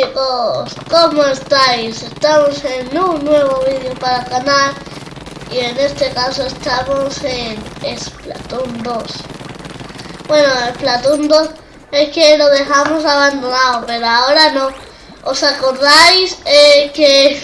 chicos, ¿cómo estáis? Estamos en un nuevo vídeo para el canal y en este caso estamos en Splatoon 2. Bueno, Splatoon 2 es que lo dejamos abandonado, pero ahora no. ¿Os acordáis eh, que,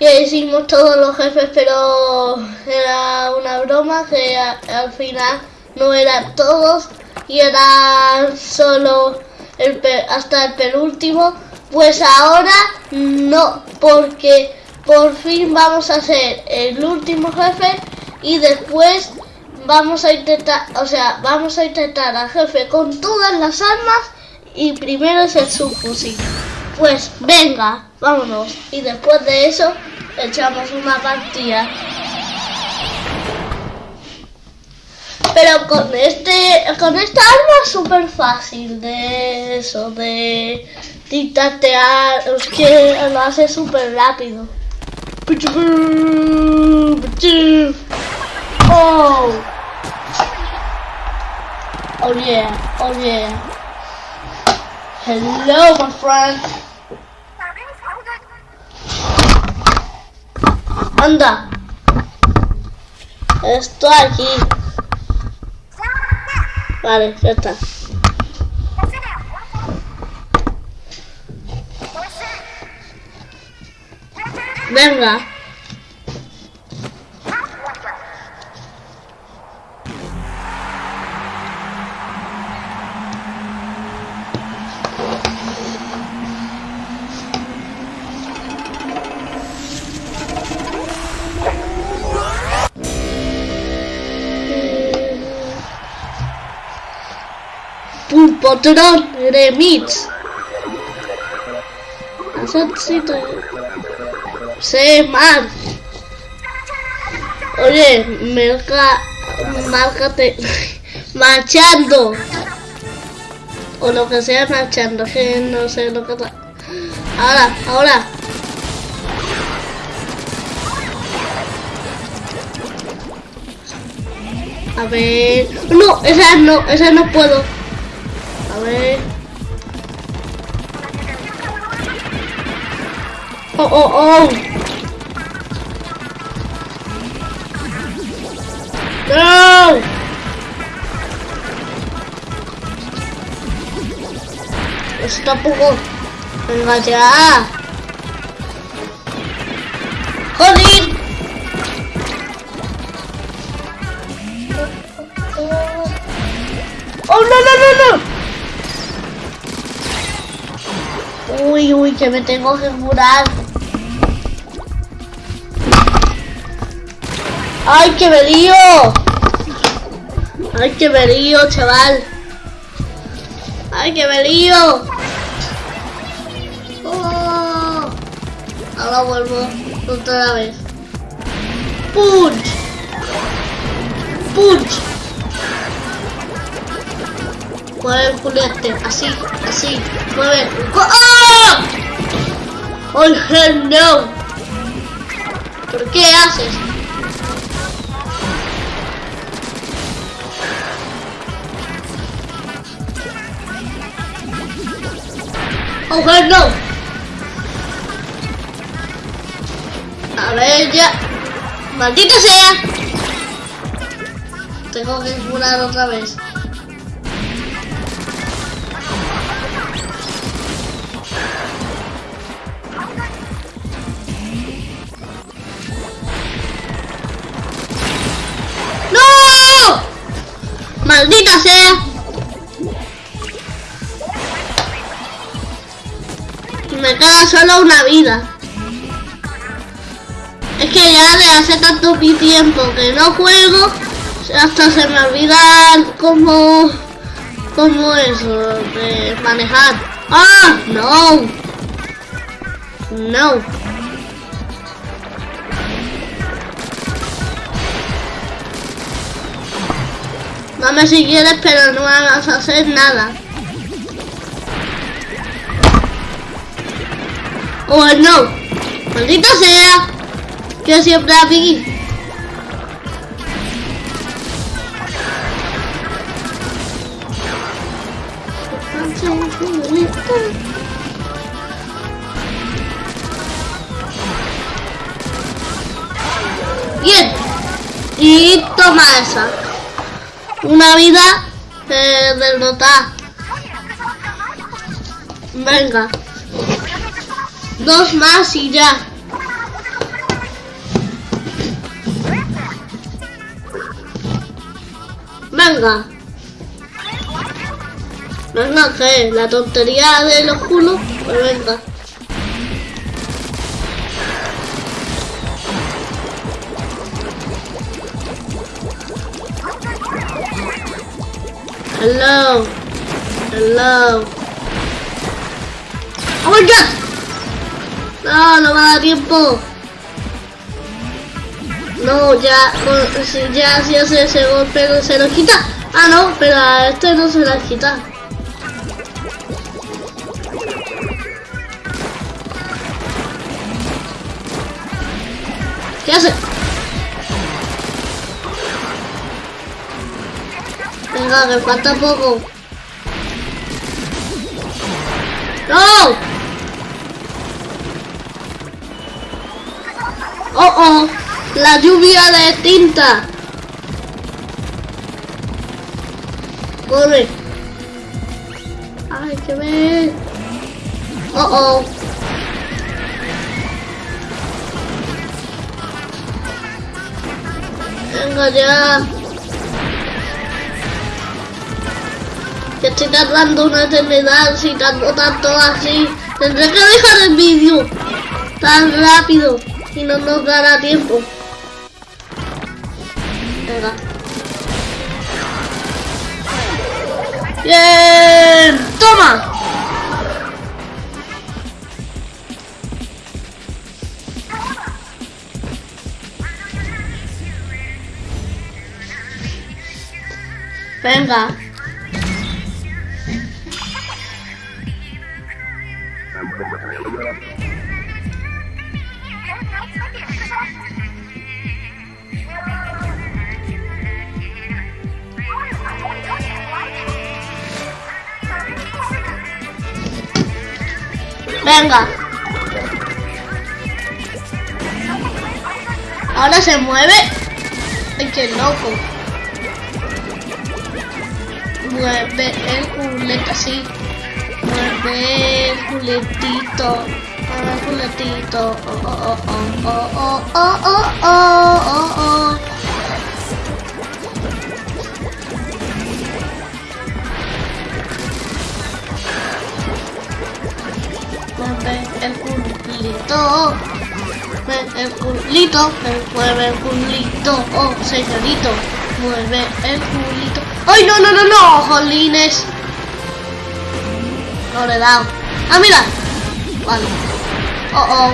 que hicimos todos los jefes, pero era una broma que al final no eran todos y era solo el, hasta el penúltimo, pues ahora no, porque por fin vamos a hacer el último jefe y después vamos a intentar, o sea, vamos a intentar al jefe con todas las armas y primero es el subfusil. Pues venga, vámonos. Y después de eso echamos una partida. Pero con este con esta arma es súper fácil de eso, de dictatear, es que lo hace súper rápido. Oh. Oh yeah, oh yeah. Hello my friend. Anda. Estoy aquí. Vale, ya está. Venga. Pulpotrón remix. Asocito. Se mal. Oye, merca, márcate, marchando. O lo que sea marchando, que no sé lo que está. Ahora, ahora. A ver. No, esa no, esa no puedo. A. Oh, oh, oh. No. Está poco. Venga ya. Joder. Oh, no, no, no, no. Uy, uy, que me tengo que curar. ¡Ay, que me lío! ¡Ay, que me lío, chaval! ¡Ay, que me lío! Oh, ahora vuelvo otra vez. ¡Punch! ¡Punch! Mueve el así, así, mueve. ¡Oh! ¡Oh, hell no! ¿Por qué haces? ¡Oh, hell no! A ver, ya. ¡Maldita sea! Tengo que curar otra vez. ¡Maldita sea! Me queda solo una vida. Es que ya de hace tanto tiempo que no juego, hasta se me olvida cómo, cómo eso, de manejar. ¡Ah! ¡No! ¡No! Dame si quieres, pero no hagas hacer nada. Oh no, maldito sea, que siempre aquí. Bien, y toma esa. Una vida eh, derrotada. Venga. Dos más y ya. Venga. Venga, que la tontería de los culos, pues venga. Hello. Hello. ¡Oh my god! No, no me da tiempo. No, ya, ya si hace ese golpe no se lo quita. Ah, no, pero a este no se la quita. ¿Qué hace? Venga, que falta poco. ¡No! ¡Oh, oh! La lluvia de tinta. Corre. Ay, que ver. Oh, oh. Venga ya. Estoy tardando una eternidad si tanto tanto así. Tendré que dejar el vídeo tan rápido y no nos dará tiempo. Venga. Bien, toma. Venga. Venga. Ahora se mueve. Ay, qué loco. Mueve el culete así. Mueve el culetito. Oh, oh, oh, oh, oh, oh, oh, oh, oh, oh. mueve el culito, mueve el culito, mueve el culito, oh señorito, mueve el culito. ¡Ay, no, no, no, no! ¡Jolines! No le he dado. ¡Ah, mira! Vale. Oh, oh.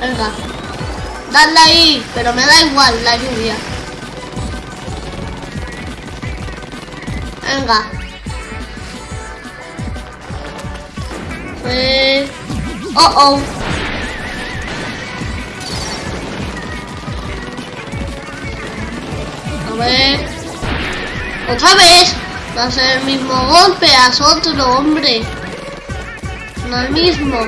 Venga. Dale ahí, pero me da igual la lluvia. Venga. Eh... Oh, oh. A ver. Otra vez. Va a ser el mismo golpe. Haz otro, hombre. No el mismo.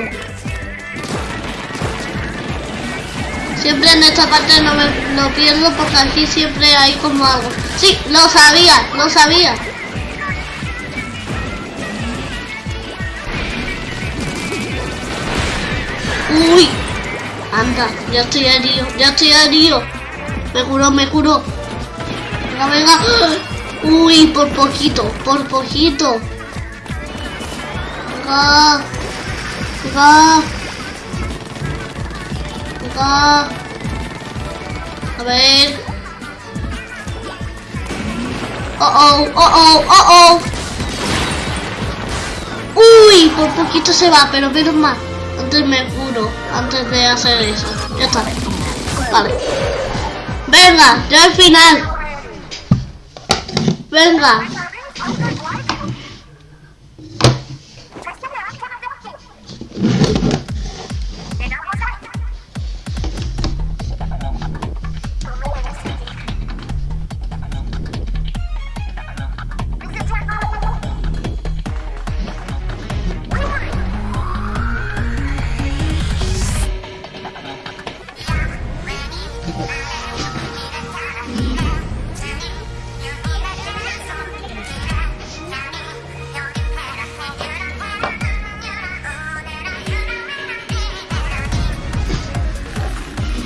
Siempre en esta parte no me no pierdo porque aquí siempre hay como algo. Sí, lo sabía, lo sabía. Uy, anda, ya estoy herido, ya estoy herido. Me curó, me curó. Venga, venga. Uy, por poquito, por poquito. Venga. Venga. Venga. A ver. Oh, oh, oh, oh, oh, oh. Uy, por poquito se va, pero menos mal. Antes me curo, antes de hacer eso. Ya está. Vale. Venga, ya al final. 奔吧。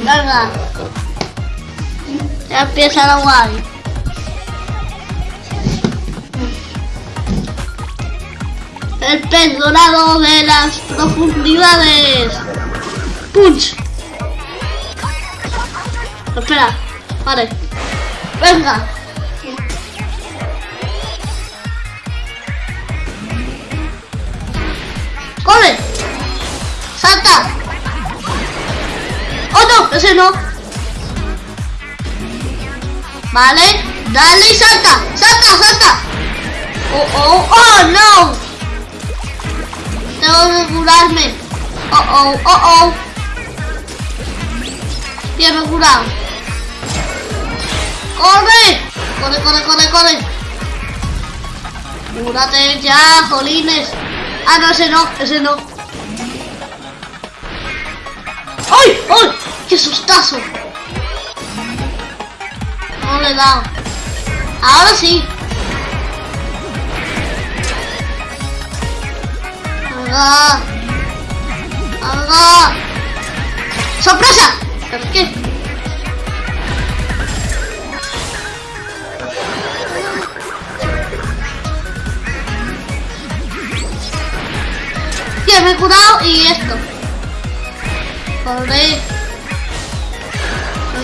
Venga. Ya empieza la guay. El pez dorado de las profundidades. Punch. Espera. Vale. Venga. ¡Corre! ¡Salta! ¡Oh no! Ese no. Vale. Dale y salta. ¡Salta, salta! ¡Oh, oh! ¡Oh, no! Tengo que curarme. ¡Oh, oh, oh, oh! Bien, me he curado. ¡Corre! ¡Corre, corre, corre, corre! ¡Cúrate ya, jolines! Ah, no, ese no, ese no. ¡Ay! ¡Ay! ¡Qué sustazo! No le he dado. Ahora sí. Venga. Venga. ¡Sorpresa! ¿Por qué? Tío, me he curado y esto.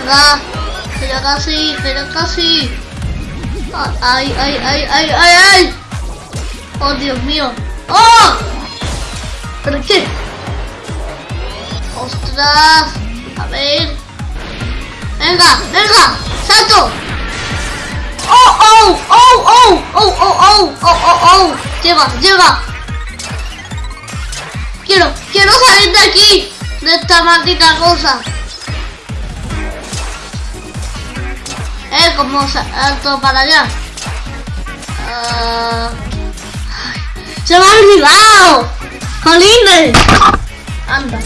Venga. Pero casi, pero casi. Ay, ay, ay, ay, ay, ay. Oh, Dios mío. ¡Oh! ¿Pero qué? ¡Ostras! A ver. Venga, venga. ¡Salto! ¡Oh, oh! ¡Oh, oh! ¡Oh, oh, oh! ¡Oh, oh, oh! Llega, llega. Quiero, quiero salir de aquí. De esta maldita cosa. Eh, como salto para allá. Ah, ¡Se me ha olvidado! ¡Jolines! Anda.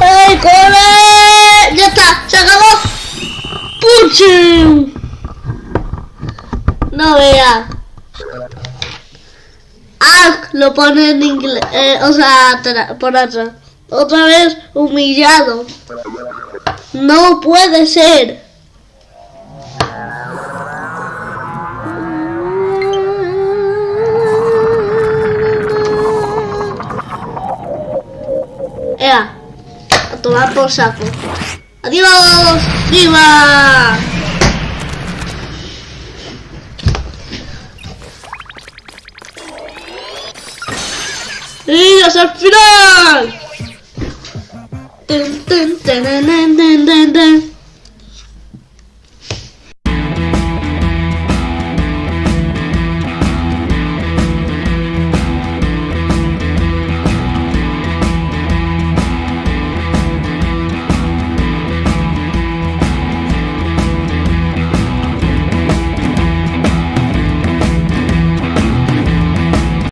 ¡Ay, corre! ¡Ya está! ¡Se acabó! ¡Puchim! No vea. Ah, lo pone en inglés. eh, o sea, por atrás. Otra vez humillado. No puede ser. Ea, a tomar por saco. ¡Adiós! ¡Viva! ¡Y hasta el final! Tun, tun, tararán, tan, tan, tan.